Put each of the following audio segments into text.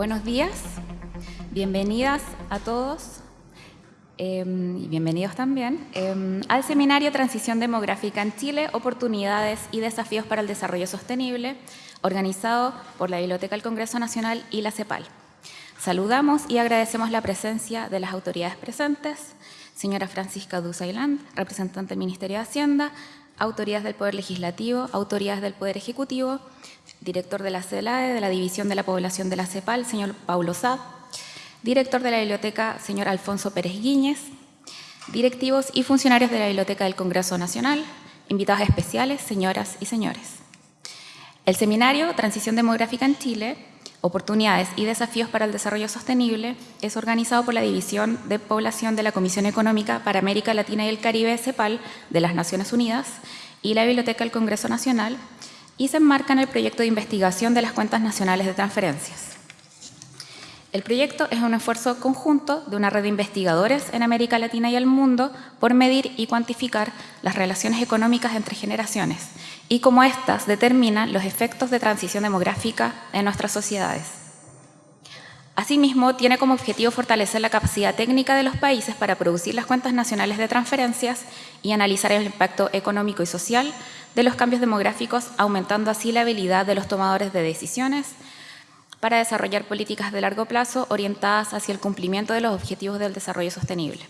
Buenos días, bienvenidas a todos eh, y bienvenidos también eh, al seminario Transición Demográfica en Chile, Oportunidades y Desafíos para el Desarrollo Sostenible, organizado por la Biblioteca del Congreso Nacional y la CEPAL. Saludamos y agradecemos la presencia de las autoridades presentes, señora Francisca Duzailand, representante del Ministerio de Hacienda, autoridades del Poder Legislativo, autoridades del Poder Ejecutivo, director de la CELAE, de la División de la Población de la CEPAL, señor Paulo Sá, director de la Biblioteca, señor Alfonso Pérez Guíñez, directivos y funcionarios de la Biblioteca del Congreso Nacional, invitados especiales, señoras y señores. El seminario Transición Demográfica en Chile, Oportunidades y Desafíos para el Desarrollo Sostenible es organizado por la División de Población de la Comisión Económica para América Latina y el Caribe, CEPAL, de las Naciones Unidas y la Biblioteca del Congreso Nacional, y se enmarca en el proyecto de investigación de las cuentas nacionales de transferencias. El proyecto es un esfuerzo conjunto de una red de investigadores en América Latina y el mundo por medir y cuantificar las relaciones económicas entre generaciones y cómo éstas determinan los efectos de transición demográfica en nuestras sociedades. Asimismo, tiene como objetivo fortalecer la capacidad técnica de los países para producir las cuentas nacionales de transferencias y analizar el impacto económico y social de los cambios demográficos, aumentando así la habilidad de los tomadores de decisiones para desarrollar políticas de largo plazo orientadas hacia el cumplimiento de los objetivos del desarrollo sostenible.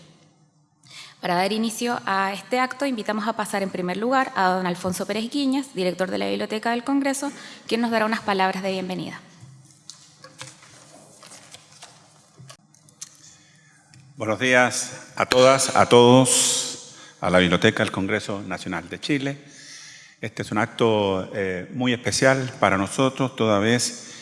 Para dar inicio a este acto, invitamos a pasar en primer lugar a don Alfonso Pérez Guiñas, director de la Biblioteca del Congreso, quien nos dará unas palabras de bienvenida. Buenos días a todas, a todos, a la Biblioteca del Congreso Nacional de Chile, este es un acto eh, muy especial para nosotros, toda vez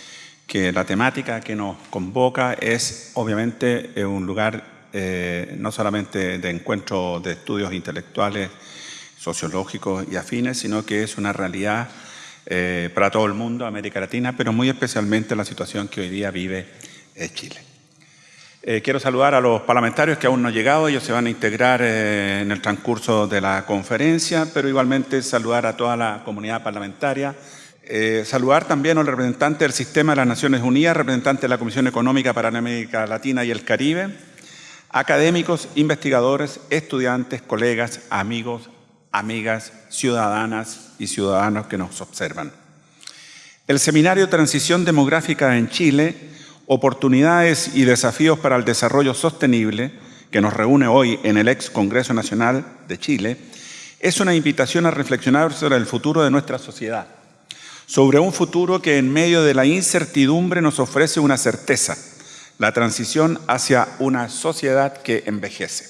que la temática que nos convoca es obviamente eh, un lugar eh, no solamente de encuentro de estudios intelectuales, sociológicos y afines, sino que es una realidad para todo el mundo, América Latina, pero muy especialmente la situación que hoy día vive Chile. Eh, quiero saludar a los parlamentarios que aún no han llegado, ellos se van a integrar eh, en el transcurso de la conferencia, pero igualmente saludar a toda la comunidad parlamentaria. Eh, saludar también al representante del Sistema de las Naciones Unidas, representante de la Comisión Económica para América Latina y el Caribe, académicos, investigadores, estudiantes, colegas, amigos, amigas, ciudadanas y ciudadanos que nos observan. El Seminario Transición Demográfica en Chile Oportunidades y desafíos para el desarrollo sostenible, que nos reúne hoy en el ex Congreso Nacional de Chile, es una invitación a reflexionar sobre el futuro de nuestra sociedad, sobre un futuro que en medio de la incertidumbre nos ofrece una certeza, la transición hacia una sociedad que envejece.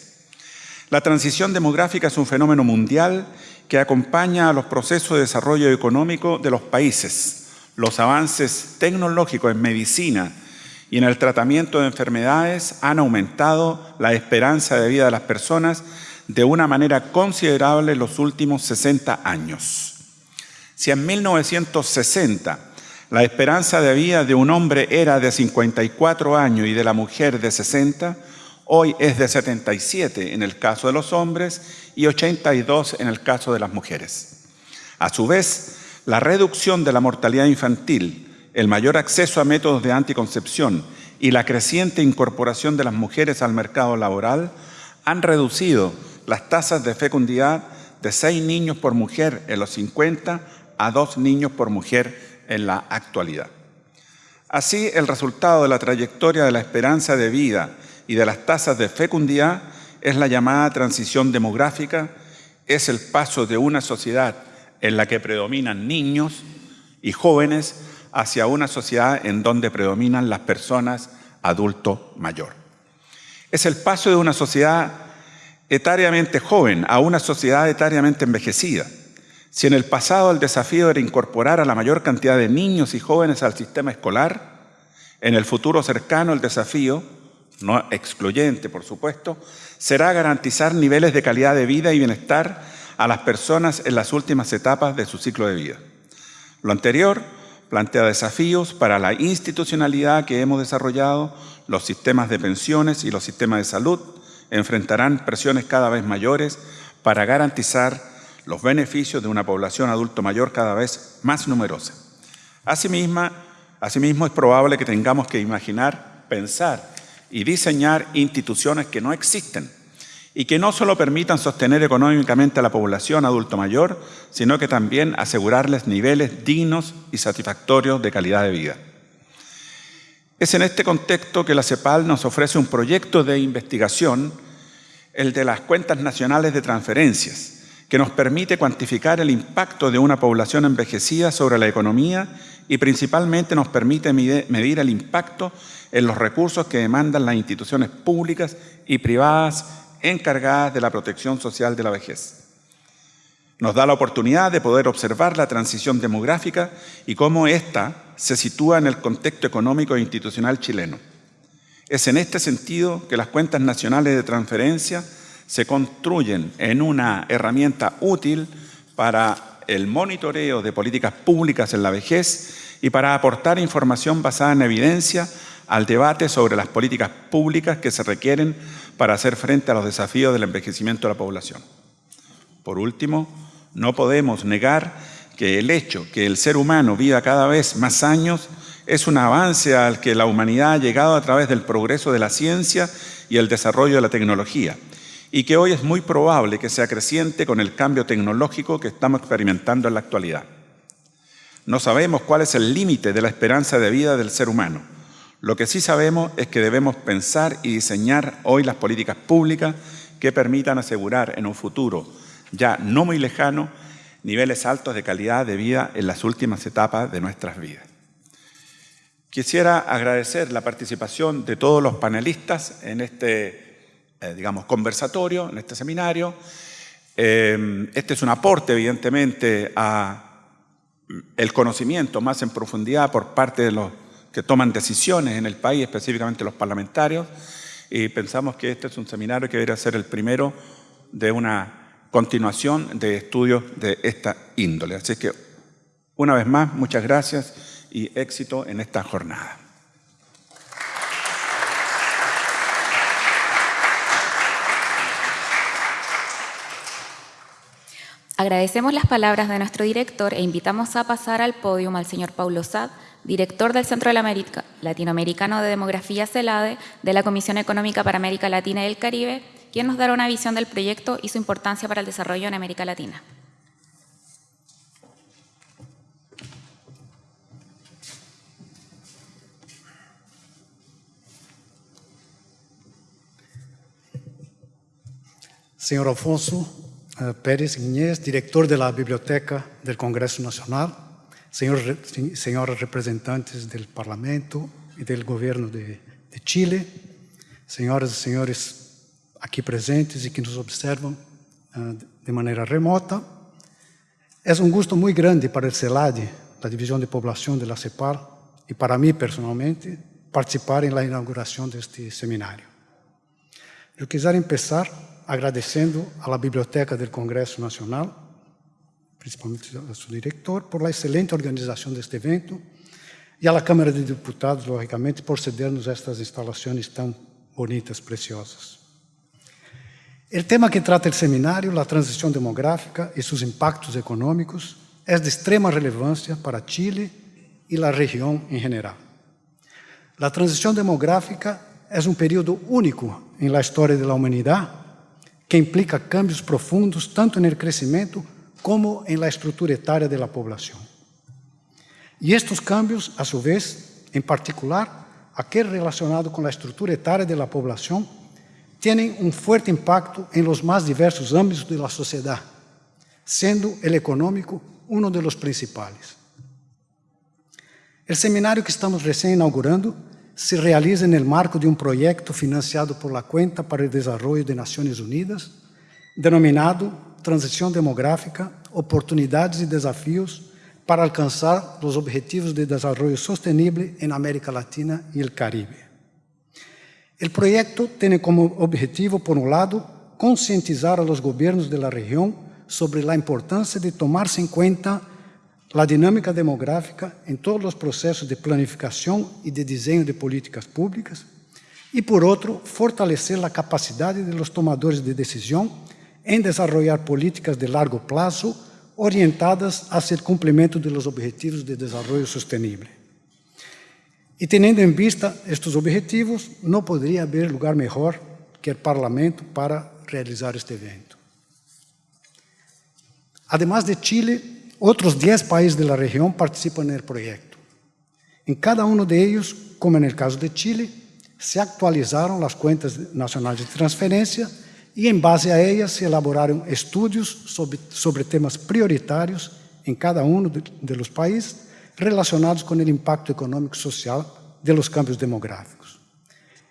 La transición demográfica es un fenómeno mundial que acompaña a los procesos de desarrollo económico de los países, los avances tecnológicos en medicina, y en el tratamiento de enfermedades han aumentado la esperanza de vida de las personas de una manera considerable en los últimos 60 años. Si en 1960 la esperanza de vida de un hombre era de 54 años y de la mujer de 60, hoy es de 77 en el caso de los hombres y 82 en el caso de las mujeres. A su vez, la reducción de la mortalidad infantil el mayor acceso a métodos de anticoncepción y la creciente incorporación de las mujeres al mercado laboral han reducido las tasas de fecundidad de seis niños por mujer en los 50 a dos niños por mujer en la actualidad. Así, el resultado de la trayectoria de la esperanza de vida y de las tasas de fecundidad es la llamada transición demográfica, es el paso de una sociedad en la que predominan niños y jóvenes hacia una sociedad en donde predominan las personas adulto mayor. Es el paso de una sociedad etariamente joven a una sociedad etariamente envejecida. Si en el pasado el desafío era incorporar a la mayor cantidad de niños y jóvenes al sistema escolar, en el futuro cercano el desafío, no excluyente por supuesto, será garantizar niveles de calidad de vida y bienestar a las personas en las últimas etapas de su ciclo de vida. Lo anterior plantea desafíos para la institucionalidad que hemos desarrollado, los sistemas de pensiones y los sistemas de salud enfrentarán presiones cada vez mayores para garantizar los beneficios de una población adulto mayor cada vez más numerosa. Asimismo, Asimismo, es probable que tengamos que imaginar, pensar y diseñar instituciones que no existen y que no solo permitan sostener económicamente a la población adulto mayor, sino que también asegurarles niveles dignos y satisfactorios de calidad de vida. Es en este contexto que la CEPAL nos ofrece un proyecto de investigación, el de las cuentas nacionales de transferencias, que nos permite cuantificar el impacto de una población envejecida sobre la economía y principalmente nos permite medir el impacto en los recursos que demandan las instituciones públicas y privadas encargadas de la protección social de la vejez. Nos da la oportunidad de poder observar la transición demográfica y cómo ésta se sitúa en el contexto económico e institucional chileno. Es en este sentido que las cuentas nacionales de transferencia se construyen en una herramienta útil para el monitoreo de políticas públicas en la vejez y para aportar información basada en evidencia al debate sobre las políticas públicas que se requieren para hacer frente a los desafíos del envejecimiento de la población. Por último, no podemos negar que el hecho que el ser humano viva cada vez más años es un avance al que la humanidad ha llegado a través del progreso de la ciencia y el desarrollo de la tecnología, y que hoy es muy probable que sea creciente con el cambio tecnológico que estamos experimentando en la actualidad. No sabemos cuál es el límite de la esperanza de vida del ser humano, lo que sí sabemos es que debemos pensar y diseñar hoy las políticas públicas que permitan asegurar en un futuro ya no muy lejano niveles altos de calidad de vida en las últimas etapas de nuestras vidas. Quisiera agradecer la participación de todos los panelistas en este, eh, digamos, conversatorio, en este seminario. Eh, este es un aporte, evidentemente, a el conocimiento más en profundidad por parte de los que toman decisiones en el país, específicamente los parlamentarios, y pensamos que este es un seminario que debería ser el primero de una continuación de estudios de esta índole. Así que, una vez más, muchas gracias y éxito en esta jornada. Agradecemos las palabras de nuestro director e invitamos a pasar al podio al señor Paulo Sad, director del Centro Latinoamericano de Demografía CELADE de la Comisión Económica para América Latina y el Caribe, quien nos dará una visión del proyecto y su importancia para el desarrollo en América Latina. Señor Alfonso eh, Pérez Iñez, director de la Biblioteca del Congreso Nacional, señores, señores representantes del Parlamento y del Gobierno de, de Chile, señoras y señores aquí presentes y que nos observan uh, de manera remota. Es un gusto muy grande para el CELADE, la División de Población de la CEPAL, y para mí personalmente, participar en la inauguración de este seminario. Eu quisiera empezar agradecendo a la Biblioteca del Congresso Nacional principalmente a seu diretor, por la excelente organização deste evento e à Câmara de Deputados, logicamente, por cedernos estas instalações tão bonitas, preciosas. O tema que trata o seminário, a transição demográfica e seus impactos econômicos, é de extrema relevância para Chile e a região em geral. A transição demográfica é um período único em la história da humanidade que implica cambios profundos tanto no crescimento como en la estructura etaria de la población. Y estos cambios, a su vez, en particular, aquel relacionado con la estructura etaria de la población, tienen un fuerte impacto en los más diversos ámbitos de la sociedad, siendo el económico uno de los principales. El seminario que estamos recién inaugurando se realiza en el marco de un proyecto financiado por la Cuenta para el Desarrollo de Naciones Unidas, denominado transição demográfica, oportunidades e desafios para alcançar os objetivos de desenvolvimento sustentável em América Latina e o Caribe. O projeto tem como objetivo, por um lado, conscientizar a governos da região sobre a importância de tomar-se em conta a dinâmica demográfica em todos os processos de planificação e de desenho de políticas públicas, e, por outro, fortalecer a capacidade de tomadores de decisão em desarrollar políticas de largo plazo orientadas hacia el cumplimiento de los objetivos de desarrollo sostenible. E tendo em vista estes objetivos, não poderia haver lugar melhor que o Parlamento para realizar este evento. Además de Chile, outros 10 países da região participam no projeto. Em cada um de eles, como no caso de Chile, se atualizaram as contas nacionais de transferência e, em base a elas, se elaboraram estudos sobre, sobre temas prioritários em cada um dos países relacionados com o impacto econômico e social de los cambios demográficos.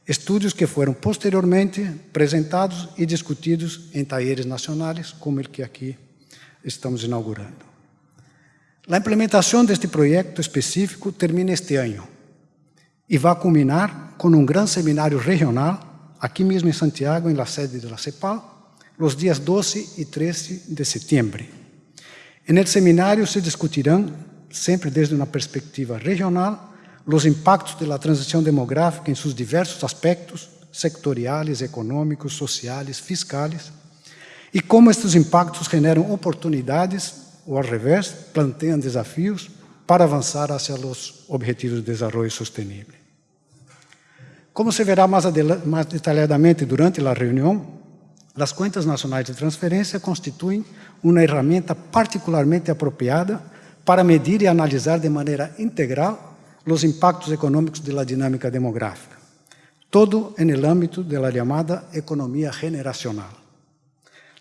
Estudos que foram posteriormente apresentados e discutidos em talleres nacionais, como o que aqui estamos inaugurando. A implementação deste projeto específico termina este ano e vai culminar com um grande seminário regional, aqui mesmo em Santiago, em la sede da CEPAL, os dias 12 e 13 de setembro. El seminário se discutirão, sempre desde uma perspectiva regional, os impactos da transição demográfica em seus diversos aspectos, sectoriais, econômicos, sociais, fiscais, e como estes impactos generam oportunidades, ou ao revés, planteiam desafios para avançar hacia os objetivos de desenvolvimento sustentável. Como se verá mais, mais detalhadamente durante a reunião, as contas nacionais de transferência constituem uma ferramenta particularmente apropriada para medir e analisar de maneira integral os impactos econômicos da dinâmica demográfica, todo no âmbito da chamada economia generacional.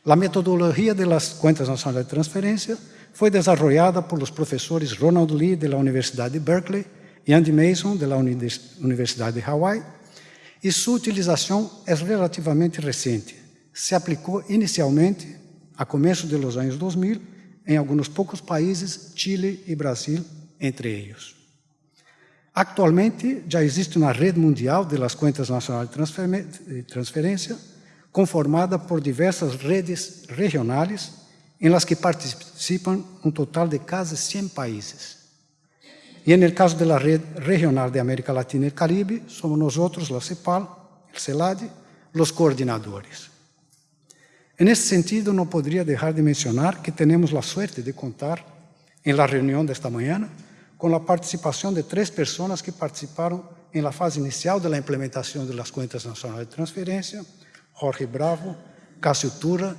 A metodologia das contas nacionais de transferência foi desenvolvida por os professores Ronald Lee, da Universidade de Berkeley, e Andy Mason, da Universidade de Hawaii, e sua utilização é relativamente recente. Se aplicou inicialmente, a começo dos anos 2000, em alguns poucos países, Chile e Brasil, entre eles. Actualmente, já existe uma rede mundial de las contas nacionais de transferência, conformada por diversas redes regionais, em las que participam um total de quase 100 países. Y en el caso de la Red Regional de América Latina y el Caribe, somos nosotros, la CEPAL, el CELAD, los coordinadores. En ese sentido, no podría dejar de mencionar que tenemos la suerte de contar en la reunión de esta mañana con la participación de tres personas que participaron en la fase inicial de la implementación de las cuentas nacionales de transferencia, Jorge Bravo, Cássio Tura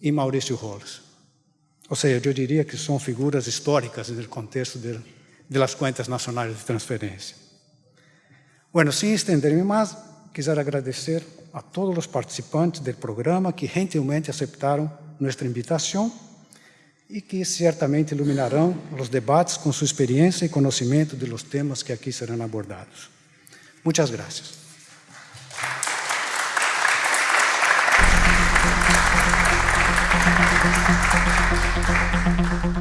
y Mauricio Rolls. O sea, yo diría que son figuras históricas en el contexto del de las cuentas nacionales de transferencia. Bueno, sin extenderme más, quisiera agradecer a todos los participantes del programa que gentilmente aceptaron nuestra invitación e que certamente iluminarão os debates com sua experiência e conhecimento de los temas que aqui serão abordados. Muitas graças. Thank